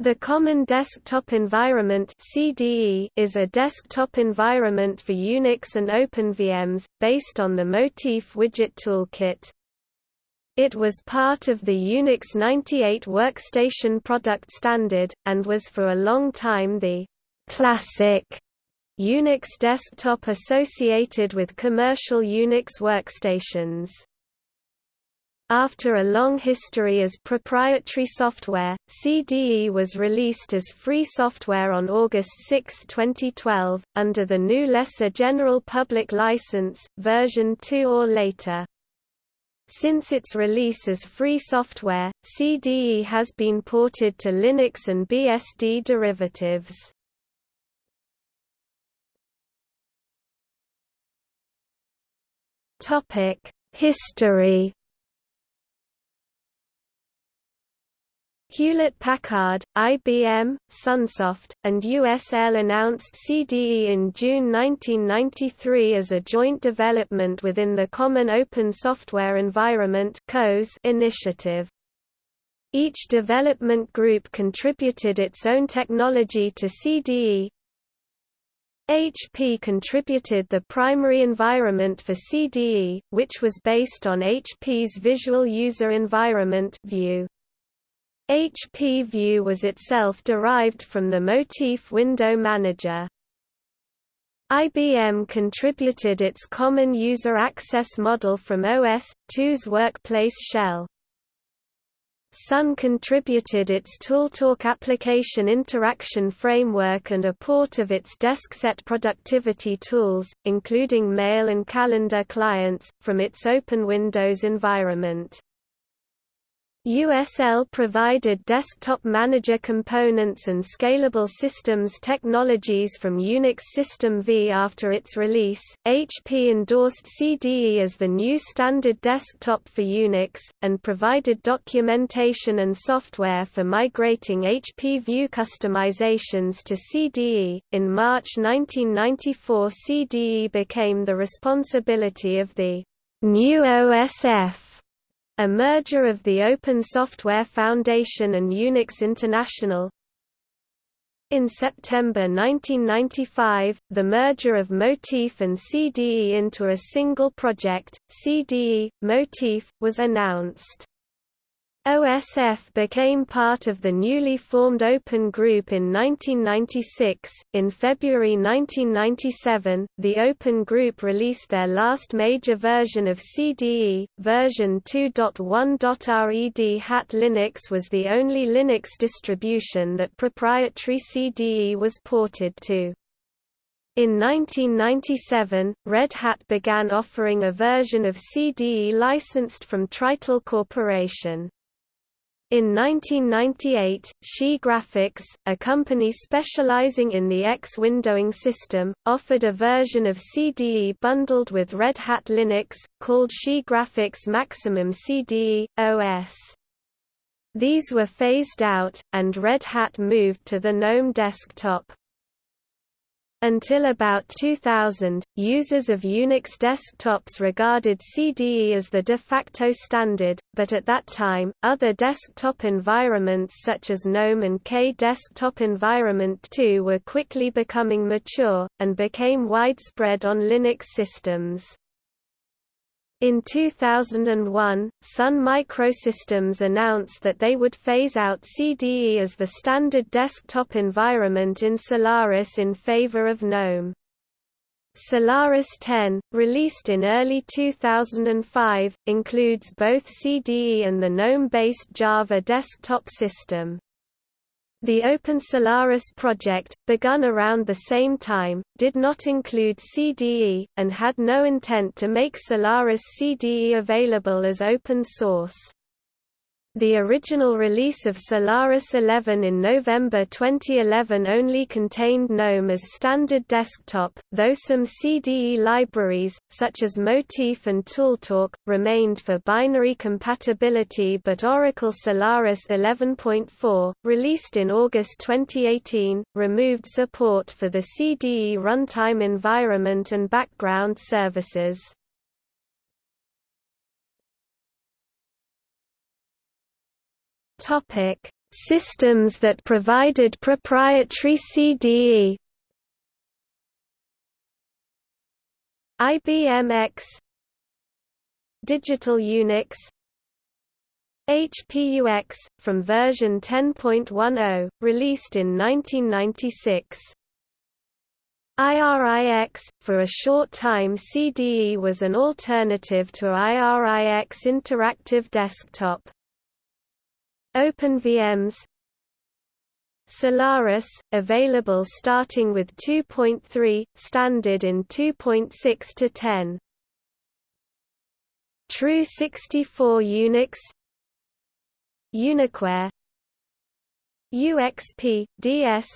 The Common Desktop Environment (CDE) is a desktop environment for Unix and OpenVMS based on the Motif widget toolkit. It was part of the Unix 98 workstation product standard and was for a long time the classic Unix desktop associated with commercial Unix workstations. After a long history as proprietary software, CDE was released as free software on August 6, 2012, under the new Lesser General Public License, version 2 or later. Since its release as free software, CDE has been ported to Linux and BSD derivatives. History Hewlett-Packard, IBM, Sunsoft, and USL announced CDE in June 1993 as a joint development within the Common Open Software Environment initiative. Each development group contributed its own technology to CDE. HP contributed the primary environment for CDE, which was based on HP's Visual User Environment VUE. HP VUE was itself derived from the Motif Window Manager. IBM contributed its Common User Access model from OS/2's Workplace Shell. Sun contributed its ToolTalk application interaction framework and a port of its DeskSet productivity tools, including mail and calendar clients, from its Open Windows environment. USL provided desktop manager components and scalable systems technologies from Unix System V after its release. HP endorsed CDE as the new standard desktop for Unix, and provided documentation and software for migrating HP VUE customizations to CDE. In March 1994, CDE became the responsibility of the new OSF a merger of the Open Software Foundation and Unix International. In September 1995, the merger of Motif and CDE into a single project, CDE, Motif, was announced. OSF became part of the newly formed Open Group in 1996. In February 1997, the Open Group released their last major version of CDE, version 2.1. Red Hat Linux was the only Linux distribution that proprietary CDE was ported to. In 1997, Red Hat began offering a version of CDE licensed from TriTeal Corporation. In 1998, Xi Graphics, a company specializing in the X windowing system, offered a version of CDE bundled with Red Hat Linux, called Xi Graphics Maximum CDE, OS. These were phased out, and Red Hat moved to the GNOME desktop. Until about 2000, users of Unix desktops regarded CDE as the de facto standard, but at that time, other desktop environments such as GNOME and K Desktop Environment 2 were quickly becoming mature, and became widespread on Linux systems. In 2001, Sun Microsystems announced that they would phase out CDE as the standard desktop environment in Solaris in favor of GNOME. Solaris 10, released in early 2005, includes both CDE and the GNOME-based Java desktop system. The Open Solaris project, begun around the same time, did not include CDE, and had no intent to make Solaris CDE available as open source. The original release of Solaris 11 in November 2011 only contained GNOME as standard desktop, though some CDE libraries, such as Motif and ToolTalk, remained for binary compatibility but Oracle Solaris 11.4, released in August 2018, removed support for the CDE runtime environment and background services. Topic: systems that provided proprietary CDE IBM AIX Digital Unix HPUX, from version 10.10, released in 1996. IRIX, for a short time CDE was an alternative to IRIX Interactive Desktop. OpenVMS Solaris, available starting with 2.3, standard in 2.6 to 10. True 64 Unix UnixWare UXP, DS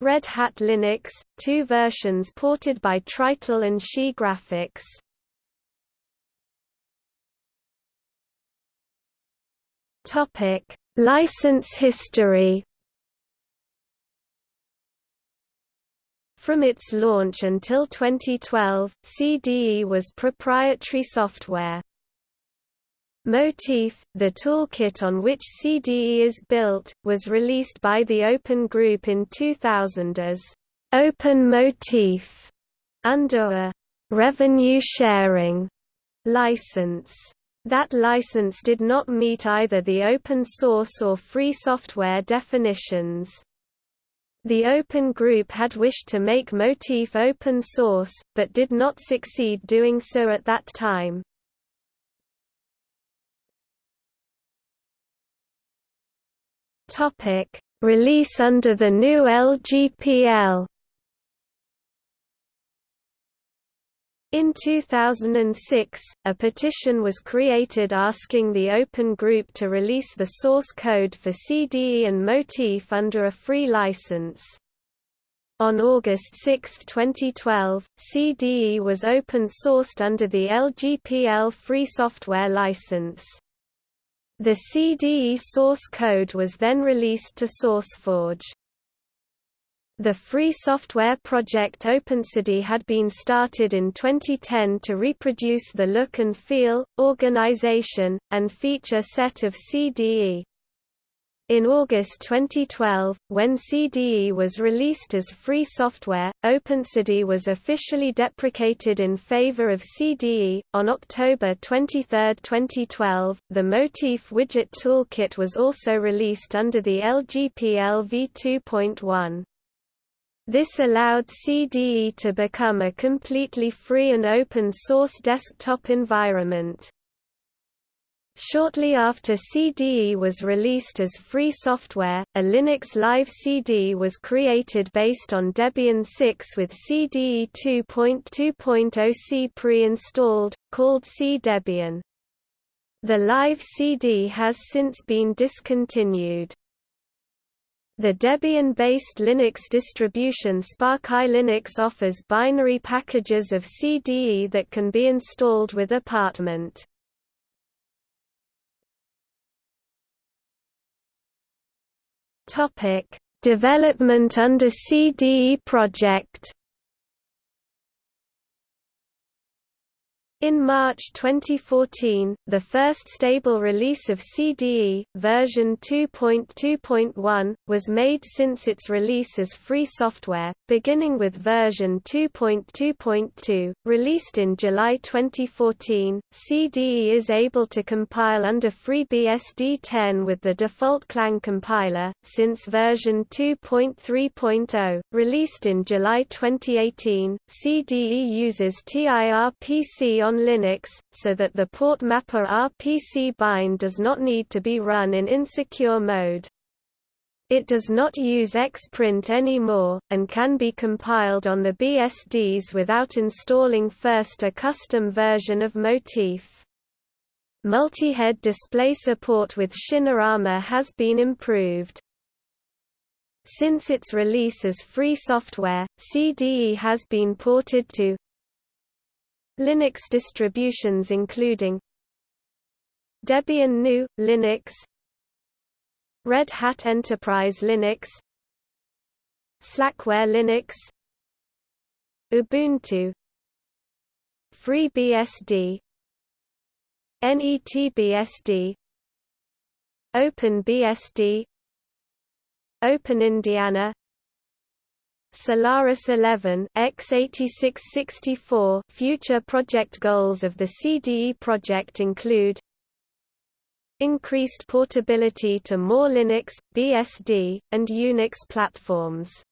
Red Hat Linux, two versions ported by TriTeal and Xi Graphics. Topic: License history. From its launch until 2012, CDE was proprietary software. Motif, the toolkit on which CDE is built, was released by the Open Group in 2000 as Open Motif under a revenue sharing license. That license did not meet either the open source or free software definitions. The Open Group had wished to make Motif open source, but did not succeed doing so at that time. Release under the new LGPL. In 2006, a petition was created asking the Open Group to release the source code for CDE and Motif under a free license. On August 6, 2012, CDE was open-sourced under the LGPL free software license. The CDE source code was then released to SourceForge. The free software project OpenCDE had been started in 2010 to reproduce the look and feel, organization, and feature set of CDE. In August 2012, when CDE was released as free software, OpenCDE was officially deprecated in favor of CDE. On October 23, 2012, the Motif Widget Toolkit was also released under the LGPL v2.1. This allowed CDE to become a completely free and open source desktop environment. Shortly after CDE was released as free software, a Linux Live CD was created based on Debian 6 with CDE 2.2.0 C pre-installed, called CDEbian. The Live CD has since been discontinued. The Debian-based Linux distribution Sparky Linux offers binary packages of CDE that can be installed with Apartment. Topic: Development under CDE project. In March 2014, the first stable release of CDE, version 2.2.1, was made since its release as free software, beginning with version 2.2.2, released in July 2014. CDE is able to compile under FreeBSD 10 with the default Clang compiler, since version 2.3.0, released in July 2018. CDE uses TIRPC on Linux, so that the port mapper RPC bind does not need to be run in insecure mode. It does not use Xprint anymore, and can be compiled on the BSDs without installing first a custom version of Motif. Multi-head display support with Xinerama has been improved. Since its release as free software, CDE has been ported to Linux distributions including Debian GNU, Linux Red Hat Enterprise Linux Slackware Linux Ubuntu FreeBSD NETBSD OpenBSD Open Indiana Solaris 11 x86-64 Future project goals of the CDE project include Increased portability to more Linux, BSD, and Unix platforms.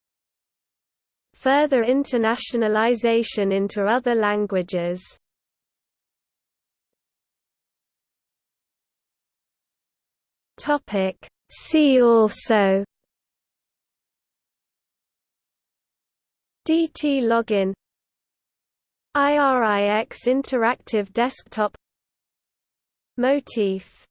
Further internationalization into other languages. Topic See also DT login IRIX interactive desktop Motif